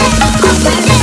¡Gracias!